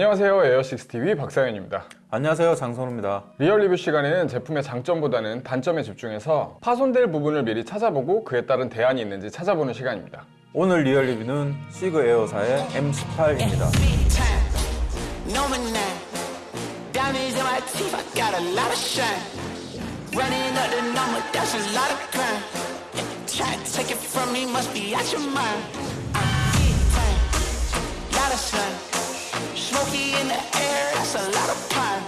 안녕하세요. 에어식스TV 박상현입니다. 안녕하세요. 장선우입니다. real review 시간에는 제품의 장점보다는 단점에 집중해서 파손될 부분을 미리 찾아보고 그에 따른 대안이 있는지 찾아보는 시간입니다. 오늘 real review는 시그 에어사의 M18입니다 in the air, that's a lot of pie.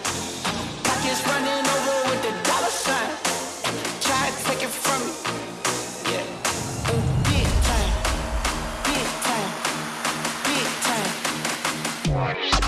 Pockets running over with the dollar sign. Try to take it from me. Yeah. Ooh, big time, big time, big time.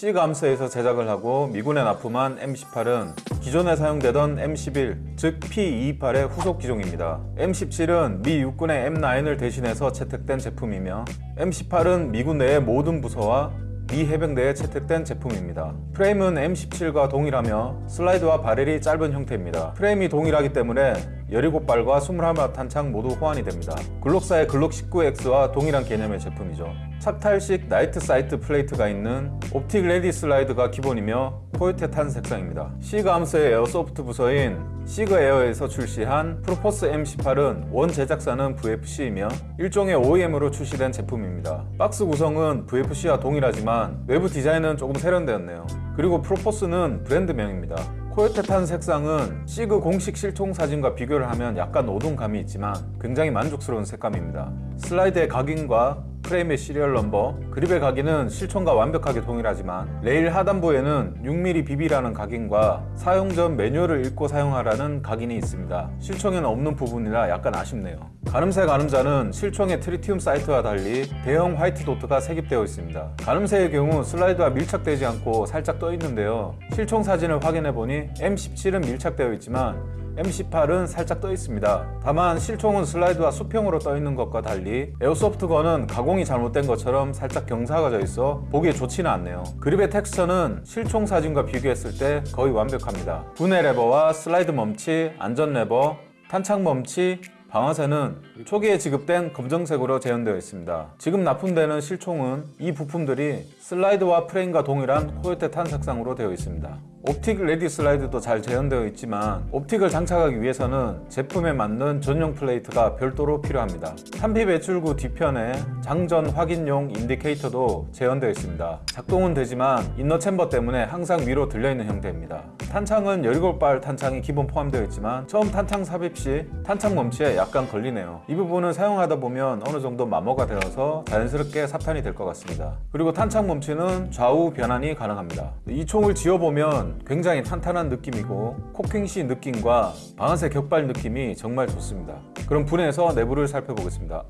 시감스에서 제작을 하고 미군에 납품한 M18은 기존에 사용되던 M11, 즉 P228의 후속 기종입니다. M17은 미 육군의 M9을 대신해서 채택된 제품이며 M18은 미군 내의 모든 부서와 미 해병대에 채택된 제품입니다. 프레임은 M17과 동일하며 슬라이드와 barrel이 짧은 형태입니다. 프레임이 동일하기 때문에 17발과 21발 탄창 모두 호환이 됩니다. 글록사의 글록 19X와 동일한 개념의 제품이죠. 착탈식 night sight plate가 있는 optic ready slide가 기본이며 coyote tan 색상입니다. 시그 암스의 airsoft 부서인 시그 에어에서 출시한 프로포스 M18은 원 제작사는 VFC이며 일종의 OEM으로 출시된 제품입니다. 박스 구성은 VFC와 동일하지만 외부 디자인은 조금 세련되었네요. 그리고 프로포스는 브랜드명입니다. coyote tan 색상은 시그 공식 실총 사진과 비교를 하면 약간 어두운 감이 있지만 굉장히 만족스러운 색감입니다. 슬라이드의 각인과 프레임의 serial number, 그립의 각인은 실총과 완벽하게 동일하지만 레일 하단부에는 6mm BB라는 각인과 사용 전 매뉴얼을 읽고 사용하라는 각인이 있습니다. 실총에는 없는 부분이라 약간 아쉽네요. 가늠쇠 가늠자는 실총의 tritium sight와 달리 대형 white dot가 삽입되어 있습니다. 가늠쇠의 경우 슬라이드와 밀착되지 않고 살짝 떠 있는데요. 실총 사진을 확인해 보니 M17은 밀착되어 있지만 M18은 살짝 떠 있습니다. 다만 실총은 슬라이드와 수평으로 떠 있는 것과 달리 airsoft gun은 가공이 잘못된 것처럼 살짝 경사가 져 있어 보기에 좋지는 않네요. 그립의 텍스처는 실총 사진과 비교했을 때 거의 완벽합니다. 분해 레버와 슬라이드 멈치, 안전 레버, 탄창 멈치, 방아쇠는 초기에 지급된 검정색으로 재현되어 있습니다. 지금 납품되는 실총은 이 부품들이 슬라이드와 프레임과 동일한 coyote tan 색상으로 되어 있습니다. optic ready slide도 잘 재현되어 있지만 optic을 장착하기 위해서는 제품에 맞는 전용 plate가 별도로 필요합니다. 탄피 배출구 뒤편에 장전 확인용 indicator도 재현되어 있습니다. 작동은 되지만 inner chamber 때문에 항상 위로 들려있는 형태입니다. 탄창은 17발 탄창이 기본 포함되어 있지만 처음 탄창 삽입 시 탄창 멈치에 약간 걸리네요. 이 부분은 사용하다 보면 어느 정도 마모가 되어서 자연스럽게 삽탄이 될 것 같습니다. 그리고 탄창 멈치는 좌우 변환이 가능합니다. 이 총을 지어보면 굉장히 탄탄한 느낌이고 코킹시 느낌과 방아쇠 격발 느낌이 정말 좋습니다. 그럼 분해해서 내부를 살펴보겠습니다.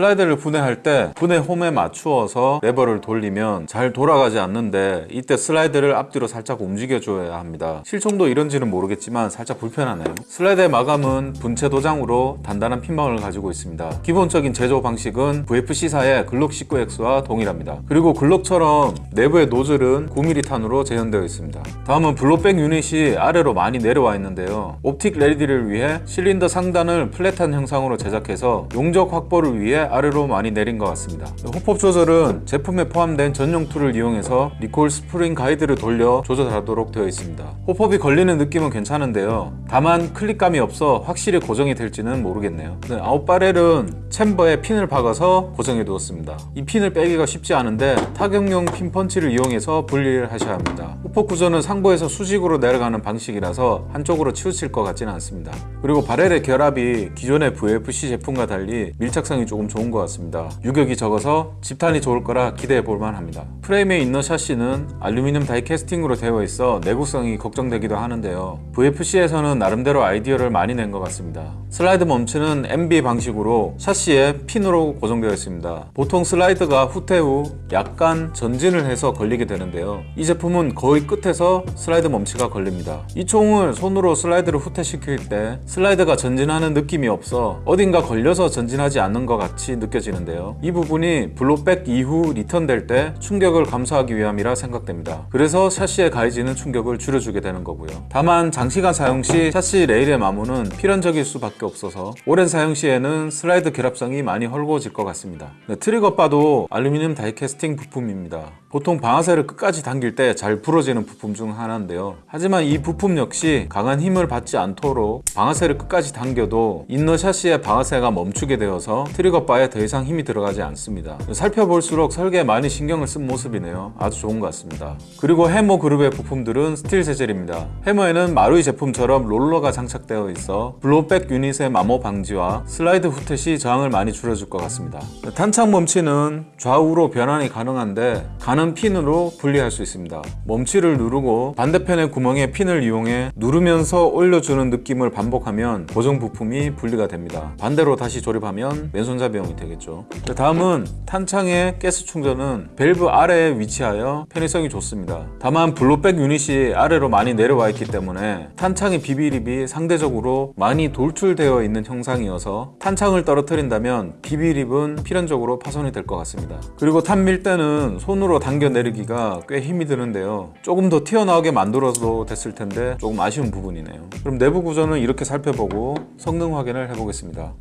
슬라이드를 분해할 때 분해 홈에 맞추어서 레버를 돌리면 잘 돌아가지 않는데 이때 슬라이드를 앞뒤로 살짝 움직여 줘야 합니다. 실총도 이런지는 모르겠지만 살짝 불편하네요. 슬라이드의 마감은 분체 도장으로 단단한 피막을 가지고 있습니다. 기본적인 제조 방식은 VFC사의 글록 19X와 동일합니다. 그리고 글록처럼 내부의 노즐은 9mm 탄으로 재현되어 있습니다. 다음은 blowback unit이 아래로 많이 내려와 있는데요. optic ready를 위해 실린더 상단을 flat한 형상으로 제작해서 용적 확보를 위해 아래로 많이 내린 것 같습니다. hop-up 조절은 제품에 포함된 전용 tool을 이용해서 recoil spring guide를 돌려 조절하도록 되어 있습니다. 호폭이 걸리는 느낌은 괜찮은데요. 다만 click감이 없어 확실히 고정이 될지는 모르겠네요. 네, out barrel은 chamber에 핀을 박아서 고정해 두었습니다. 이 핀을 빼기가 쉽지 않은데 타격용 pin punch를 이용해서 분리를 하셔야 합니다 hop-up 구조는 상부에서 수직으로 내려가는 방식이라서 한쪽으로 치우칠 것 같지는 않습니다 그리고 barrel의 결합이 기존의 VFC 제품과 달리 밀착성이 조금 좋은 것 같습니다. 유격이 적어서 집탄이 좋을 거라 기대해 볼 만 합니다. 프레임에 있는 샤시는 알루미늄 die casting으로 되어 있어 내구성이 걱정되기도 하는데요. VFC에서는 나름대로 아이디어를 많이 낸 것 같습니다. 슬라이드 멈치는 MB 방식으로 샤시에 핀으로 고정되어 있습니다. 보통 슬라이드가 후퇴 후 약간 전진을 해서 걸리게 되는데요. 이 제품은 거의 끝에서 슬라이드 멈치가 걸립니다. 이 총을 손으로 슬라이드를 후퇴시킬 때 슬라이드가 전진하는 느낌이 없어 어딘가 걸려서 전진하지 않는 것 같이 느껴지는데요. 이 부분이 blowback 이후 리턴될 때 충격을 감소하기 위함이라 생각됩니다. 그래서 샤시에 가해지는 충격을 줄여주게 되는 거고요. 다만 장시간 사용 시 샤시 레일의 마모는 필연적일 수밖에 없어서 오랜 사용 시에는 슬라이드 결합성이 많이 헐거워질 것 같습니다. 네, trigger bar도 알루미늄 다이캐스팅 부품입니다. 보통 방아쇠를 끝까지 당길 때 잘 부러지는 부품 중 하나인데요. 하지만 이 부품 역시 강한 힘을 받지 않도록 방아쇠를 끝까지 당겨도 inner 샤시의 방아쇠가 멈추게 되어서 trigger bar에 더 이상 힘이 들어가지 않습니다. 살펴볼수록 설계에 많이 신경을 쓴 모습이네요. 아주 좋은 것 같습니다. 그리고 해머 그룹의 부품들은 스틸 재질입니다. 해머에는 마루이 제품처럼 롤러가 장착되어 있어 blowback 유닛의 마모 방지와 슬라이드 후퇴 시 저항을 많이 줄여줄 것 같습니다. 탄창 멈치는 좌우로 변환이 가능한데 가는 핀으로 분리할 수 있습니다. 멈치를 누르고 반대편의 구멍에 핀을 이용해 누르면서 올려주는 느낌을 반복하면 고정 부품이 분리가 됩니다. 반대로 다시 조립하면 왼손잡이용이 되겠죠. 다음은 탄창의 가스 충전은 밸브 아래에 위치하여 편의성이 좋습니다. 다만 블로백 유닛이 아래로 많이 내려와 있기 때문에 탄창의 비비립이 상대적으로 많이 돌출되어 있는 형상이어서 탄창을 떨어뜨린다면 비비립은 필연적으로 파손이 될 것 같습니다. 그리고 탄밀 때는 손으로 당겨 내리기가 꽤 힘이 드는데요. 조금 더 튀어나오게 만들어도 됐을 텐데 조금 아쉬운 부분이네요. 그럼 내부 구조는 이렇게 살펴보고 성능 확인을 해보겠습니다.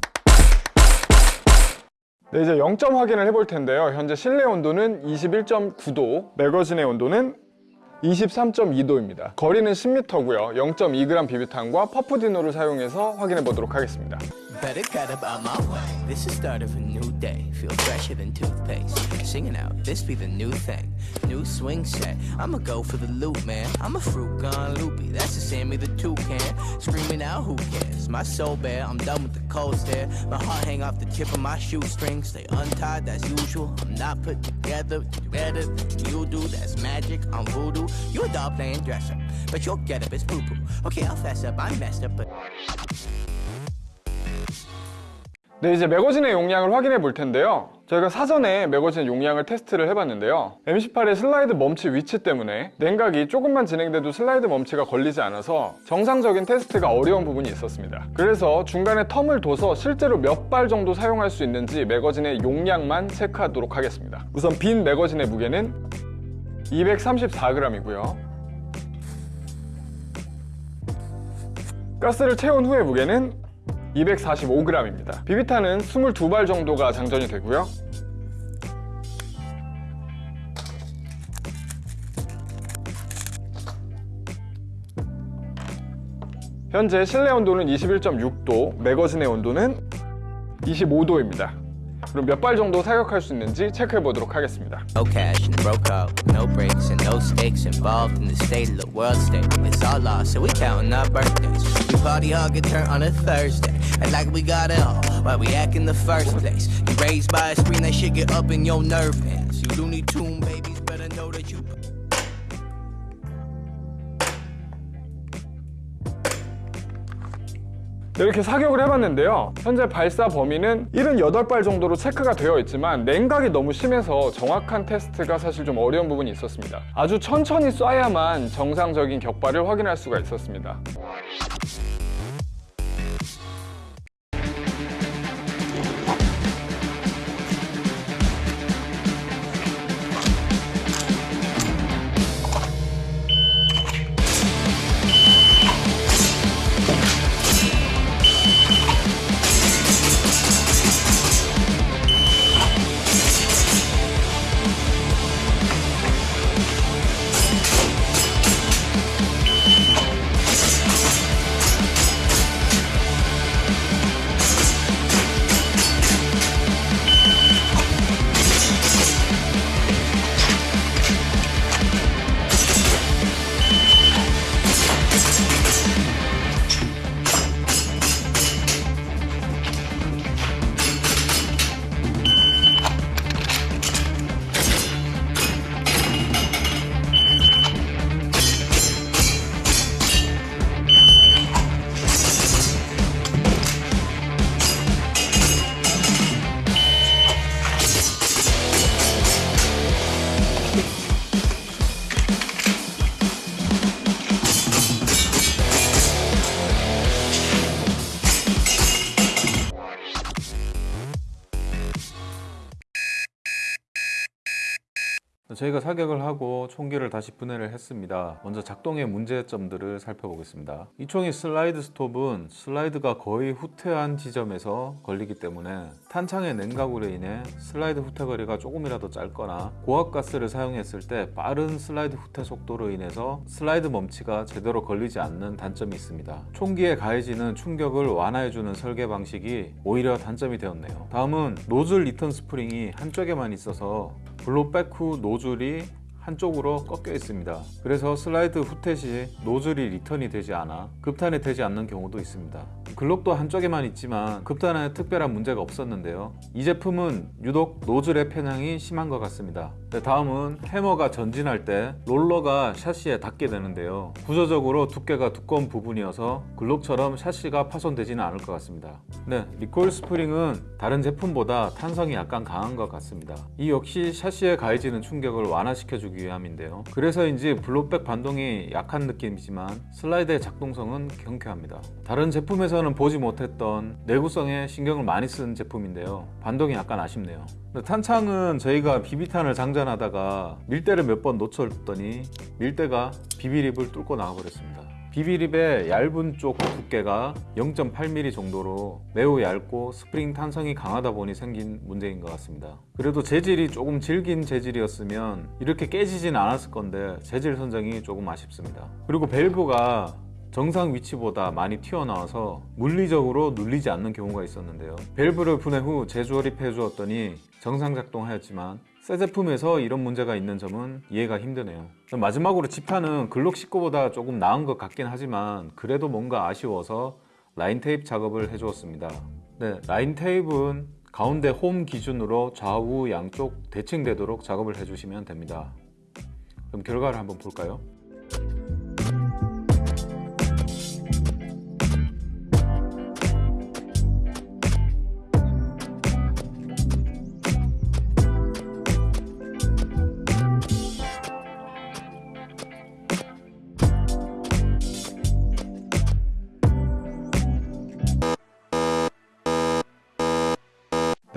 네, 이제 0점 확인을 해볼 텐데요. 현재 실내 온도는 21.9도, 매거진의 온도는 23.2도입니다. 거리는 10m고요. 0.2g 비비탄과 퍼프디노를 사용해서 확인해 보도록 하겠습니다. Better get up about my way. This is start of a new day. Feel fresher than toothpaste. Singing out, this be the new thing. New swing set. I'ma go for the loop, man. I'm a fruit gone loopy. That's the Sammy the toucan. Screaming out, who cares? My soul bare. I'm done with the cold stare. My heart hang off the tip of my shoestring. Stay untied, that's usual. I'm not put together. Better than you do. That's magic. I'm voodoo. You a doll playing dress up, but your get up is poo poo. Okay, I'll fess up. I'm messed up, but. 네, 이제 매거진의 용량을 확인해 볼 텐데요. 저희가 사전에 매거진 용량을 테스트를 해봤는데요. M18의 슬라이드 멈치 위치 때문에 냉각이 조금만 진행돼도 슬라이드 멈치가 걸리지 않아서 정상적인 테스트가 어려운 부분이 있었습니다. 그래서 중간에 텀을 둬서 실제로 몇 발 정도 사용할 수 있는지 매거진의 용량만 체크하도록 하겠습니다. 우선 빈 매거진의 무게는 234g이고요. 가스를 채운 후의 무게는 245g입니다. 비비탄은 22발 정도가 장전이 되고요. 현재 실내 온도는 21.6도, 매거진의 온도는 25도입니다. 그럼 몇 발 정도 사격할 수 있는지 체크해 보도록 하겠습니다. No cash and broke out, no breaks and no stakes involved in the state of the world state. It's all lost, so we counting our birthdays. We party hard, get turned on a Thursday. Act like we got it all, why we act in the first place. You raised by a screen, that shit get up in your nerve ends. You Looney Tune babies, better know that you. 이렇게 사격을 해봤는데요. 현재 발사 범위는 78발 정도로 체크가 되어 있지만 냉각이 너무 심해서 정확한 테스트가 사실 좀 어려운 부분이 있었습니다. 아주 천천히 쏴야만 정상적인 격발을 확인할 수가 있었습니다. 저희가 사격을 하고 총기를 다시 분해를 했습니다. 먼저 작동의 문제점들을 살펴보겠습니다. 이 총의 슬라이드 스톱은 슬라이드가 거의 후퇴한 지점에서 걸리기 때문에 탄창의 냉각으로 인해 슬라이드 후퇴 거리가 조금이라도 짧거나 고압가스를 사용했을 때 빠른 슬라이드 후퇴 속도로 인해서 슬라이드 멈치가 제대로 걸리지 않는 단점이 있습니다. 총기에 가해지는 충격을 완화해주는 설계 방식이 오히려 단점이 되었네요. 다음은 노즐 리턴 스프링이 한쪽에만 있어서 blowback 후 노즐이 한쪽으로 꺾여 있습니다. 그래서 슬라이드 후퇴 시 노즐이 리턴이 되지 않아 급탄이 되지 않는 경우도 있습니다. 글록도 한쪽에만 있지만 급탄에 특별한 문제가 없었는데요. 이 제품은 유독 노즐의 편향이 심한 것 같습니다. 네, 다음은 해머가 전진할 때 롤러가 샤시에 닿게 되는데요. 구조적으로 두께가 두꺼운 부분이어서 글록처럼 샤시가 파손되지는 않을 것 같습니다. 네, recoil spring은 다른 제품보다 탄성이 약간 강한 것 같습니다. 이 역시 샤시에 가해지는 충격을 완화시켜주기 위함인데요. 그래서인지 blowback 반동이 약한 느낌이지만 슬라이드의 작동성은 경쾌합니다. 다른 제품에서는 보지 못했던 내구성에 신경을 많이 쓴 제품인데요. 반동이 약간 아쉽네요. 탄창은 저희가 비비탄을 장전하다가 밀대를 몇 번 놓쳤더니 밀대가 BB lip을 뚫고 나가버렸습니다. BB lip의 얇은 쪽 두께가 0.8mm 정도로 매우 얇고 스프링 탄성이 강하다 보니 생긴 문제인 것 같습니다. 그래도 재질이 조금 질긴 재질이었으면 이렇게 깨지진 않았을 건데 재질 선정이 조금 아쉽습니다. 그리고 밸브가 정상 위치보다 많이 튀어나와서 물리적으로 눌리지 않는 경우가 있었는데요. 밸브를 분해 후 재조립해 주었더니 정상 작동하였지만 새 제품에서 이런 문제가 있는 점은 이해가 힘드네요. 마지막으로 지판은 글록 19보다 조금 나은 것 같긴 하지만 그래도 뭔가 아쉬워서 라인 테이프 작업을 해주었습니다. 네, 라인 테이프는 가운데 홈 기준으로 좌우 양쪽 대칭되도록 작업을 해주시면 됩니다. 그럼 결과를 한번 볼까요?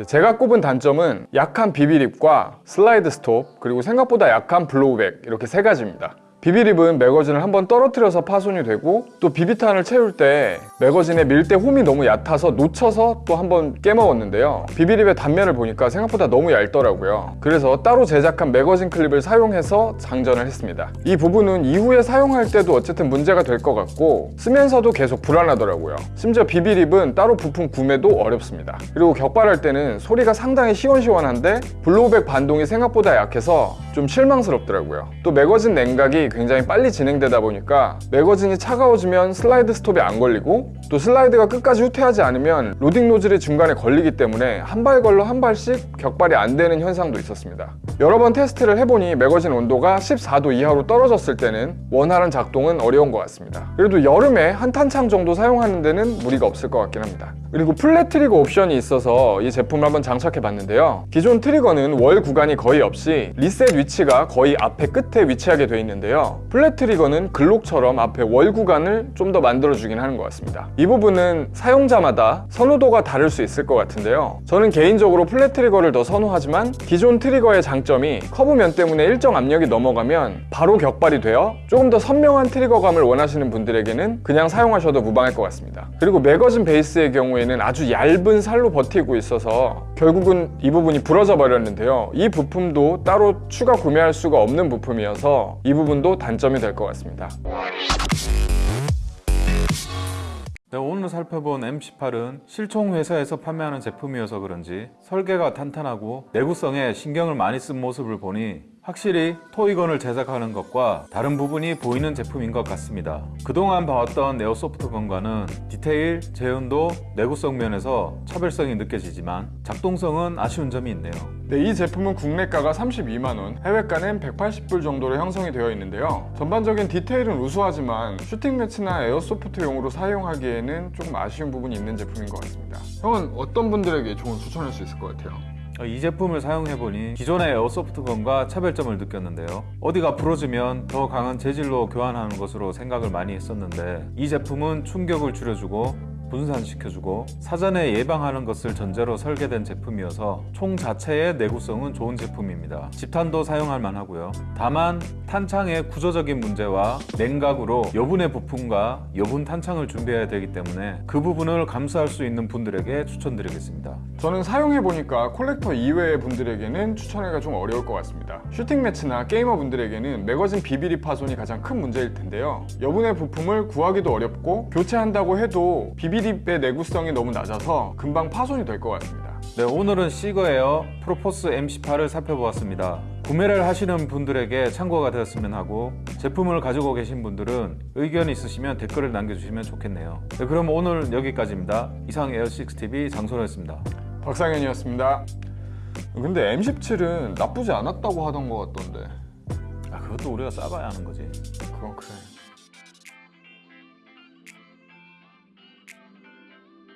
제가 꼽은 단점은 약한 비비립과 슬라이드 스톱 그리고 생각보다 약한 블로우백 이렇게 세 가지입니다. BB lip은 매거진을 한번 떨어뜨려서 파손이 되고 또 비비탄을 채울 때 매거진의 밀대 홈이 너무 얕아서 놓쳐서 또 한번 깨먹었는데요. BB lip의 단면을 보니까 생각보다 너무 얇더라고요. 그래서 따로 제작한 매거진 클립을 사용해서 장전을 했습니다. 이 부분은 이후에 사용할 때도 어쨌든 문제가 될 것 같고 쓰면서도 계속 불안하더라고요. 심지어 BB lip은 따로 부품 구매도 어렵습니다. 그리고 격발할 때는 소리가 상당히 시원시원한데 blowback 반동이 생각보다 약해서 좀 실망스럽더라고요. 또 매거진 냉각이 굉장히 빨리 진행되다 보니까 매거진이 차가워지면 슬라이드 스톱이 안 걸리고 또 슬라이드가 끝까지 후퇴하지 않으면 로딩 노즐이 중간에 걸리기 때문에 한 발 걸러 한 발씩 격발이 안 되는 현상도 있었습니다. 여러 번 테스트를 해보니 매거진 온도가 14도 이하로 떨어졌을 때는 원활한 작동은 어려운 것 같습니다. 그래도 여름에 한 탄창 정도 사용하는 데는 무리가 없을 것 같긴 합니다. 그리고 flat trigger 옵션이 있어서 이 제품을 한번 장착해 봤는데요. 기존 트리거는 wall 구간이 거의 없이 리셋 위치가 거의 앞에 끝에 위치하게 되어 있는데요. flat trigger는 글록처럼 앞에 wall 구간을 좀 더 만들어주긴 하는 것 같습니다. 이 부분은 사용자마다 선호도가 다를 수 있을 것 같은데요. 저는 개인적으로 flat trigger를 더 선호하지만 기존 트리거의 장점이 커브면 때문에 일정 압력이 넘어가면 바로 격발이 되어 조금 더 선명한 트리거감을 원하시는 분들에게는 그냥 사용하셔도 무방할 것 같습니다. 그리고 매거진 베이스의 경우에는 아주 얇은 살로 버티고 있어서 결국은 이 부분이 부러져 버렸는데요. 이 부품도 따로 추가 구매할 수가 없는 부품이어서 이 부분도 단점이 될 것 같습니다. 네, 오늘 살펴본 M18은 실총 회사에서 판매하는 제품이어서 그런지 설계가 탄탄하고 내구성에 신경을 많이 쓴 모습을 보니 확실히 토이건을 제작하는 것과 다른 부분이 보이는 제품인 것 같습니다. 그동안 봐왔던 네오소프트건과는 디테일, 재현도, 내구성 면에서 차별성이 느껴지지만 작동성은 아쉬운 점이 있네요. 네, 이 제품은 국내가가 32만원, 해외가는 180불 정도로 형성이 되어 있는데요. 전반적인 디테일은 우수하지만 슈팅 매치나 에어소프트용으로 사용하기에는 조금 아쉬운 부분이 있는 제품인 것 같습니다. 형은 어떤 분들에게 조금 추천할 수 있을 것 같아요? 이 제품을 사용해보니 기존의 에어소프트건과 차별점을 느꼈는데요. 어디가 부러지면 더 강한 재질로 교환하는 것으로 생각을 많이 했었는데 이 제품은 충격을 줄여주고 분산시켜주고 사전에 예방하는 것을 전제로 설계된 제품이어서 총 자체의 내구성은 좋은 제품입니다. 집탄도 사용할 만하고요. 다만 탄창의 구조적인 문제와 냉각으로 여분의 부품과 여분 탄창을 준비해야 되기 때문에 그 부분을 감수할 수 있는 분들에게 추천드리겠습니다. 저는 사용해보니까 collector 이외의 분들에게는 추천하기가 좀 어려울 것 같습니다. shooting match나 게이머 분들에게는 매거진 BB lip 파손이 가장 큰 문제일 텐데요. 여분의 부품을 구하기도 어렵고 교체한다고 해도 BB lip의 내구성이 너무 낮아서 금방 파손이 될 것 같습니다. 네, 오늘은 시그에어 프로포스 M18을 살펴보았습니다. 구매를 하시는 분들에게 참고가 되었으면 하고 제품을 가지고 계신 분들은 의견 있으시면 댓글을 남겨주시면 좋겠네요. 네, 그럼 오늘 여기까지입니다. 이상 에어6TV 장소였습니다. 박상현이었습니다. 근데 M17은 나쁘지 않았다고 하던 것 같던데. 아, 그것도 우리가 싸봐야 하는 거지. 그건 그래.